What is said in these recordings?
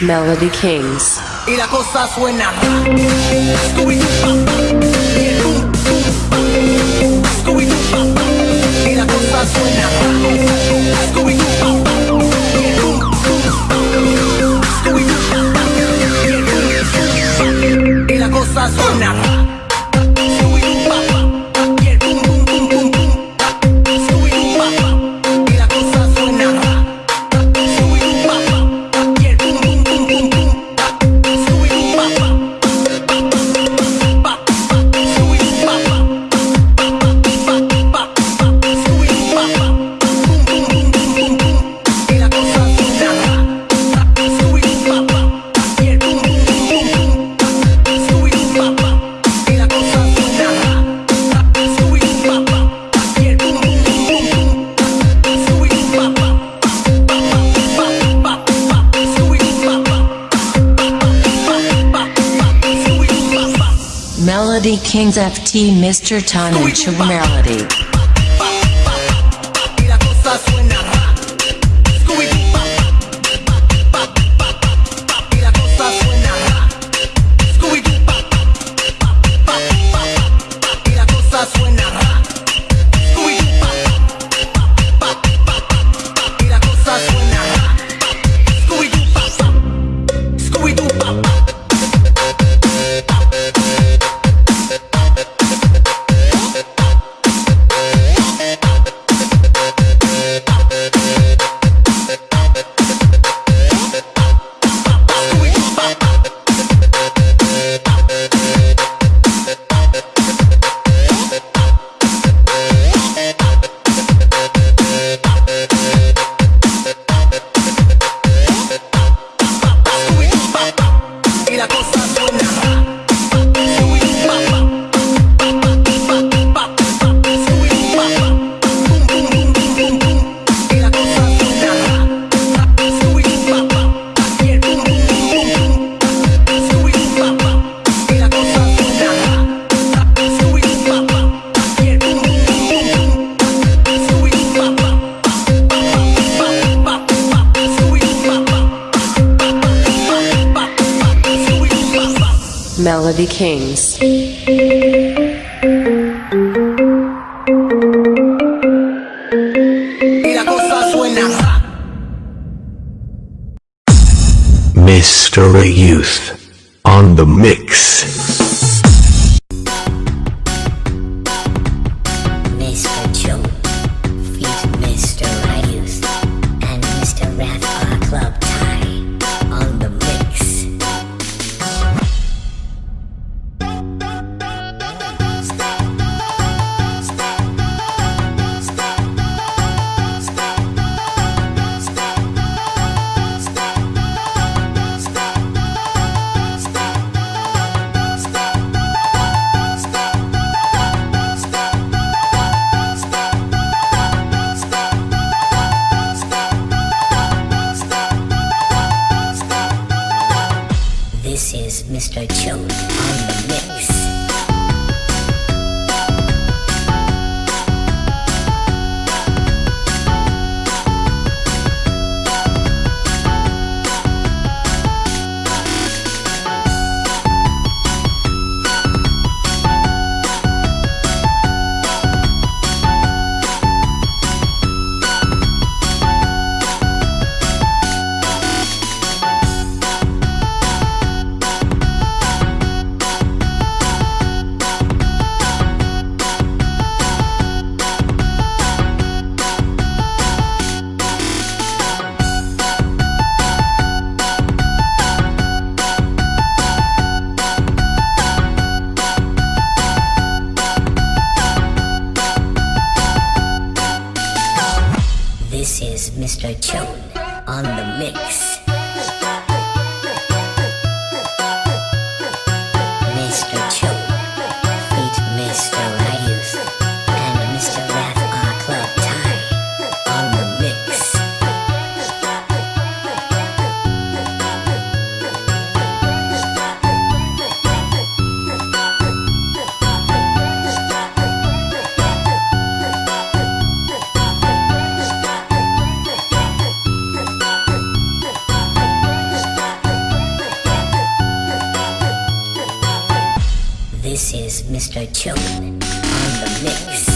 Melody Kings. Y la cosa suena. Scooby-Doo, y la cosa suena. Kings FT Mr. Tonnage Melody. Melody Kings. Mr. Youth on the mix. Mr. Chone on the mix. Mr. Choke on the mix.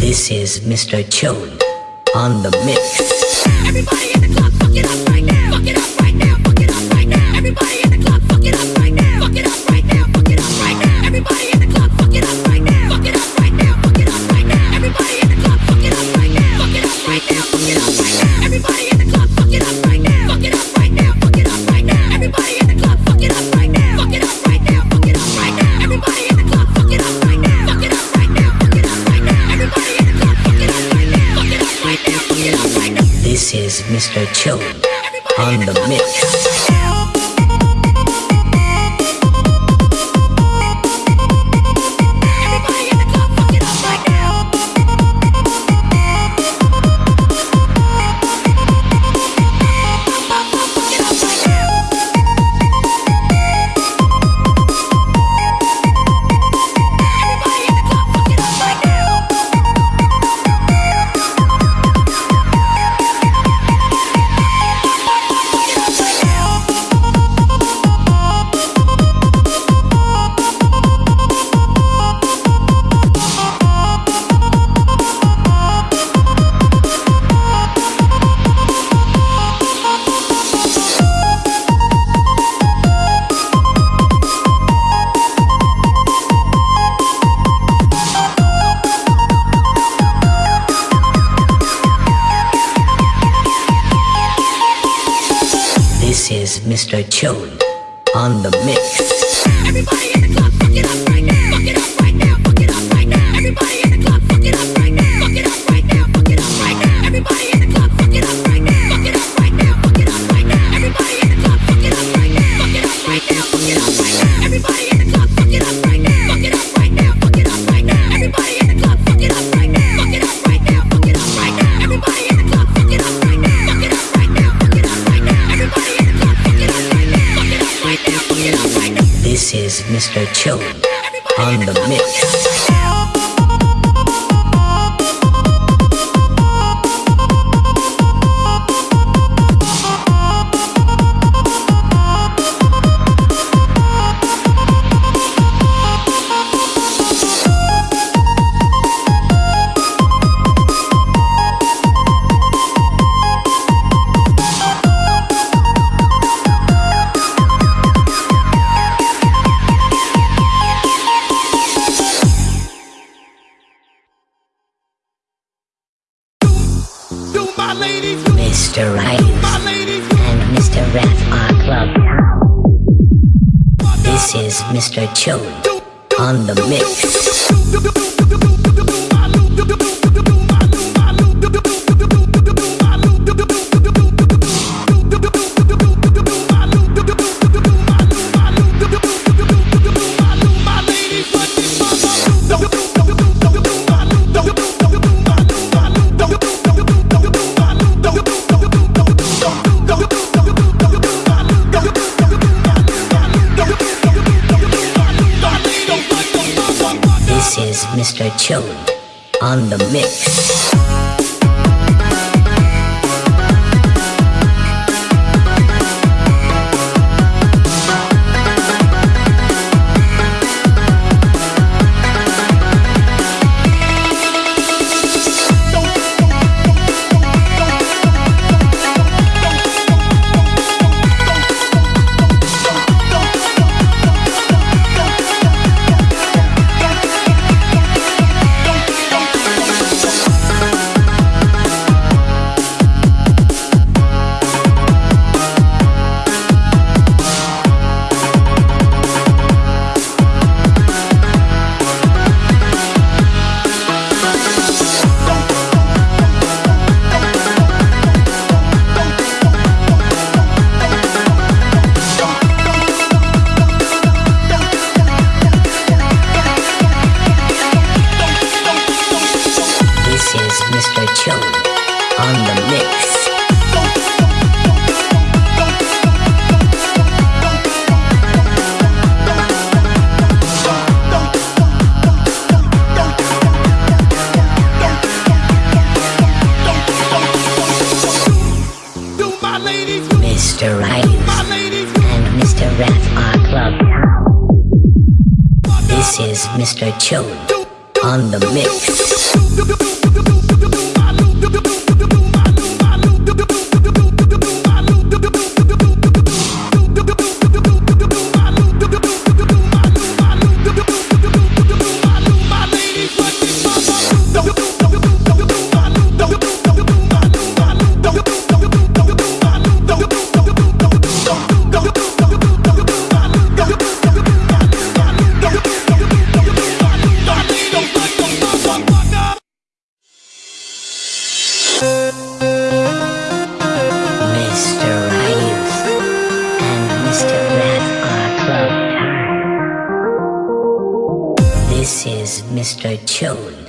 This is Mr. Chone on the mix. Everybody in the club, fuck it up. Mr. Chill on the mix. chillin' on the mix. Mr. Chili on the mix. is Mr. Chili on the mix. Mr. Right and Mr. Rats are club. This is Mr. Chone on the mix. Mr. Chode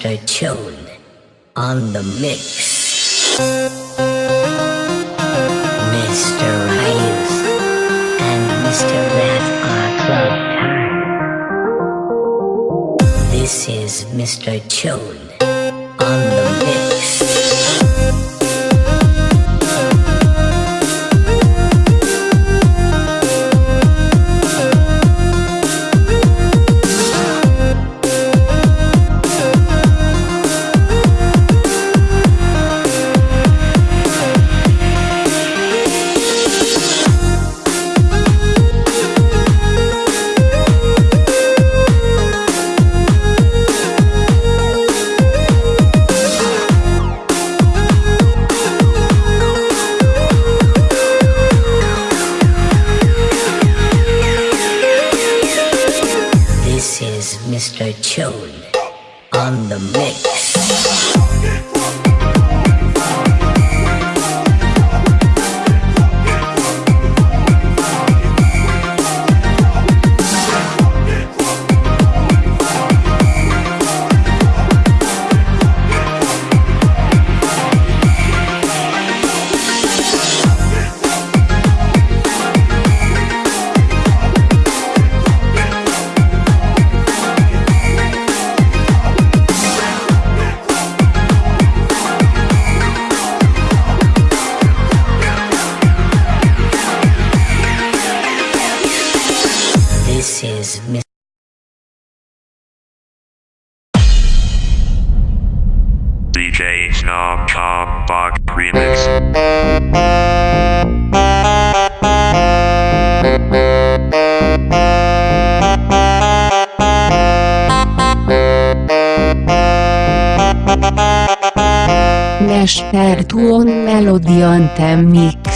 Mr. Chode on the mix. Mr. Ryus and Mr. Wrath are club time. This is Mr. Chode Mester Tuon Melody Mix.